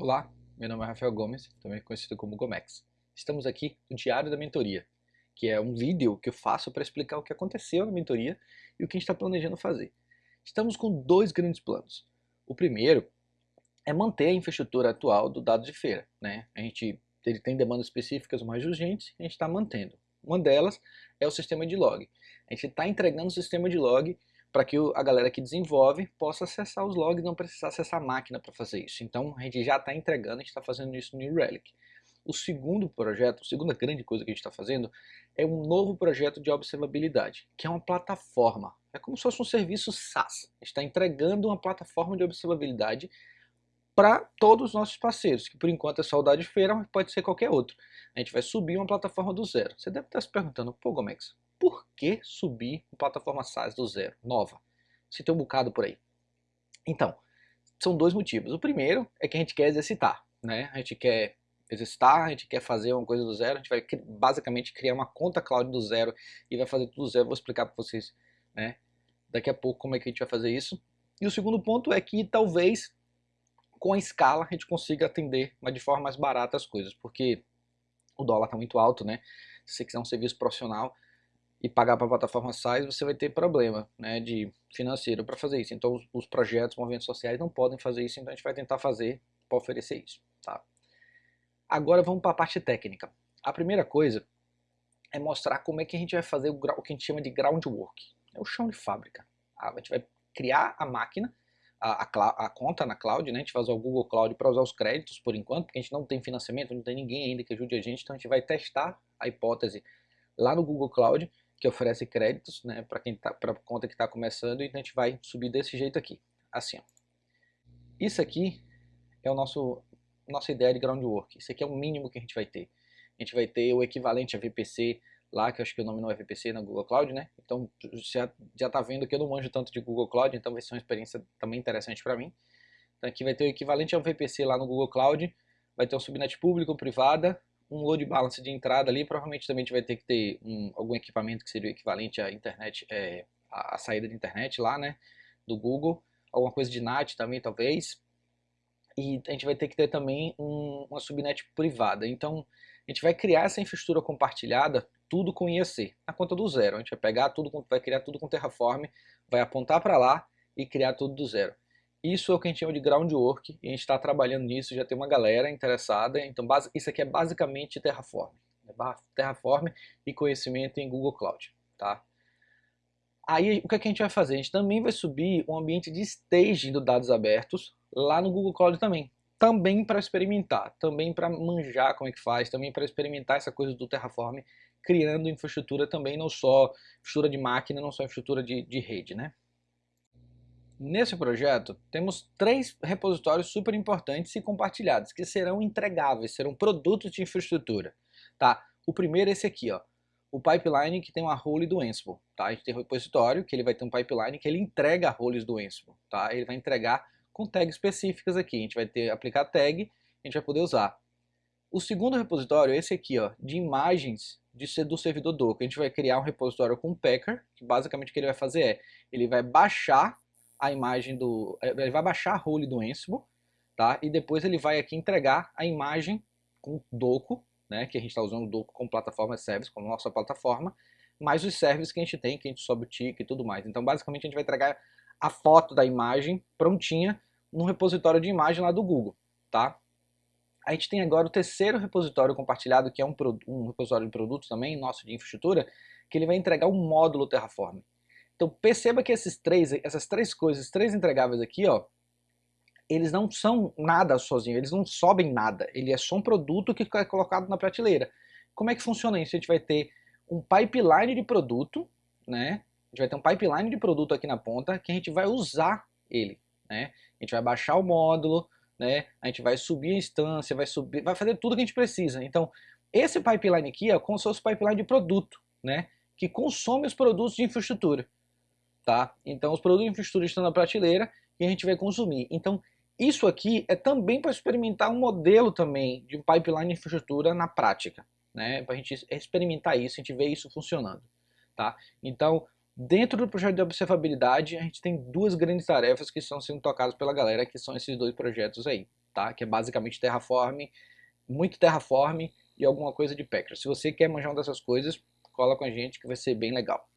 Olá, meu nome é Rafael Gomes, também conhecido como Gomex. Estamos aqui no Diário da Mentoria, que é um vídeo que eu faço para explicar o que aconteceu na mentoria e o que a gente está planejando fazer. Estamos com dois grandes planos. O primeiro é manter a infraestrutura atual do dado de feira. Né? A gente ele tem demandas específicas mais urgentes e a gente está mantendo. Uma delas é o sistema de log. A gente está entregando o sistema de log para que a galera que desenvolve possa acessar os logs, não precisar acessar a máquina para fazer isso. Então a gente já está entregando, a gente está fazendo isso no New Relic. O segundo projeto, a segunda grande coisa que a gente está fazendo é um novo projeto de observabilidade, que é uma plataforma. É como se fosse um serviço SaaS. Está entregando uma plataforma de observabilidade para todos os nossos parceiros, que por enquanto é Saudade Feira, mas pode ser qualquer outro. A gente vai subir uma plataforma do zero. Você deve estar se perguntando, pô Gomex, por que subir uma plataforma SaaS do zero, nova? Se tem um bocado por aí. Então, são dois motivos. O primeiro é que a gente quer exercitar, né? A gente quer exercitar, a gente quer fazer uma coisa do zero, a gente vai basicamente criar uma conta cloud do zero e vai fazer tudo do zero. Vou explicar para vocês, né? Daqui a pouco como é que a gente vai fazer isso. E o segundo ponto é que talvez com a escala a gente consiga atender mas de forma mais barata as coisas, porque o dólar está muito alto, né? Se você quiser um serviço profissional e pagar para a plataforma SaaS, você vai ter problema né, de financeiro para fazer isso. Então os, os projetos, movimentos sociais não podem fazer isso, então a gente vai tentar fazer para oferecer isso. Tá? Agora vamos para a parte técnica. A primeira coisa é mostrar como é que a gente vai fazer o, o que a gente chama de groundwork. É o chão de fábrica. A gente vai criar a máquina, a, a, a, conta na cloud, né? a gente vai usar o Google Cloud para usar os créditos por enquanto, porque a gente não tem financiamento, não tem ninguém ainda que ajude a gente, então a gente vai testar a hipótese lá no Google Cloud, que oferece créditos né, para quem tá, para conta que está começando, então a gente vai subir desse jeito aqui, assim. Ó. Isso aqui é o nosso nossa ideia de groundwork, isso aqui é o mínimo que a gente vai ter. A gente vai ter o equivalente a VPC lá, que eu acho que o nome não é VPC na Google Cloud, né? Então já, já tá vendo que eu não manjo tanto de Google Cloud, então vai ser uma experiência também interessante para mim. Então aqui vai ter o equivalente ao VPC lá no Google Cloud, vai ter um subnet público, privada, um load balance de entrada ali, provavelmente também a gente vai ter que ter um, algum equipamento que seria o equivalente à internet, é, a, saída de internet lá, né, do Google, alguma coisa de NAT também talvez, e a gente vai ter que ter também um, uma subnet privada, então a gente vai criar essa infraestrutura compartilhada, tudo com IAC, na conta do zero, a gente vai pegar tudo, vai criar tudo com Terraform, vai apontar para lá e criar tudo do zero. Isso é o que a gente chama de groundwork, e a gente está trabalhando nisso, já tem uma galera interessada, então isso aqui é basicamente Terraform. Né? Terraform e conhecimento em Google Cloud. Tá? Aí o que, é que a gente vai fazer? A gente também vai subir um ambiente de staging do dados abertos lá no Google Cloud também. Também para experimentar, também para manjar como é que faz, também para experimentar essa coisa do Terraform, criando infraestrutura também, não só infraestrutura de máquina, não só infraestrutura de, de rede, né? Nesse projeto, temos três repositórios super importantes e compartilhados, que serão entregáveis, serão produtos de infraestrutura. Tá? O primeiro é esse aqui, ó, o pipeline que tem uma role do Ansible. Tá? A gente tem um repositório que ele vai ter um pipeline que ele entrega roles do Ansible. Tá? Ele vai entregar com tags específicas aqui. A gente vai ter aplicar tag, a gente vai poder usar. O segundo repositório é esse aqui, ó, de imagens de, do servidor Docker. A gente vai criar um repositório com Packer, que basicamente o que ele vai fazer é, ele vai baixar a imagem do... É, ele vai baixar a role do Ansible, tá? E depois ele vai aqui entregar a imagem com Doco, né? Que a gente está usando o Doco como plataforma service, como nossa plataforma, mais os services que a gente tem, que a gente sobe o ticket e tudo mais. Então, basicamente, a gente vai entregar a foto da imagem prontinha no repositório de imagem lá do Google, tá? A gente tem agora o terceiro repositório compartilhado, que é um, um repositório de produtos também, nosso de infraestrutura, que ele vai entregar um módulo Terraform. Então perceba que esses três, essas três coisas, três entregáveis aqui, ó, eles não são nada sozinhos, eles não sobem nada, ele é só um produto que é colocado na prateleira. Como é que funciona isso? A gente vai ter um pipeline de produto, né? A gente vai ter um pipeline de produto aqui na ponta que a gente vai usar ele, né? A gente vai baixar o módulo, né? A gente vai subir a instância, vai subir, vai fazer tudo que a gente precisa. Então, esse pipeline aqui é como se fosse pipeline de produto, né? Que consome os produtos de infraestrutura tá? Então os produtos de infraestrutura estão na prateleira e a gente vai consumir. Então isso aqui é também para experimentar um modelo também de pipeline de infraestrutura na prática, né? Para a gente experimentar isso, a gente ver isso funcionando, tá? Então dentro do projeto de observabilidade a gente tem duas grandes tarefas que estão sendo tocadas pela galera, que são esses dois projetos aí. tá? Que é basicamente Terraform, muito Terraform e alguma coisa de Packers. Se você quer manjar uma dessas coisas, cola com a gente que vai ser bem legal.